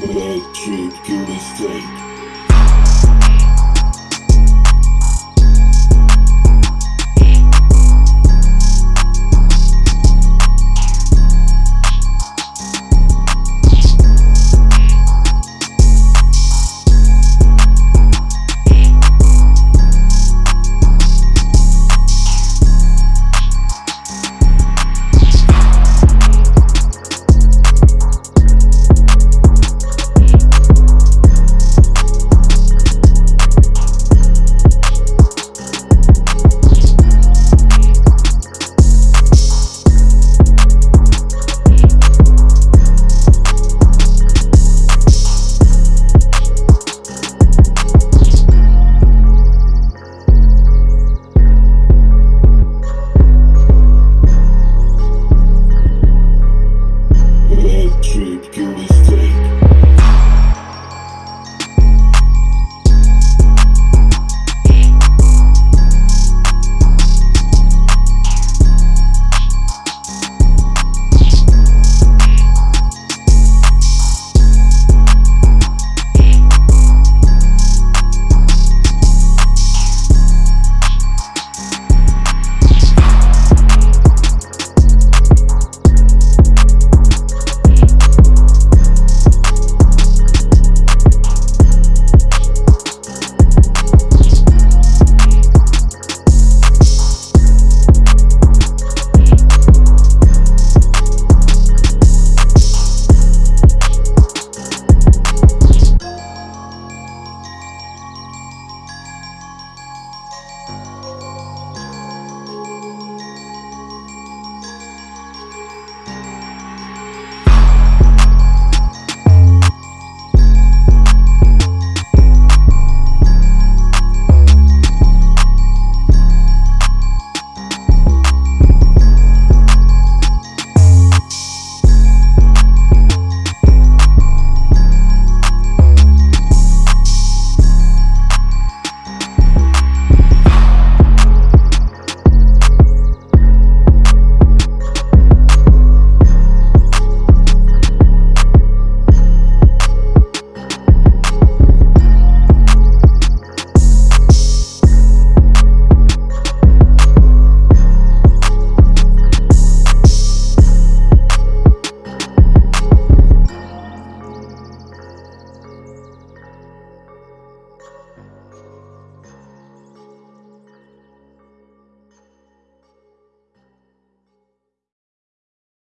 Electric, you mistake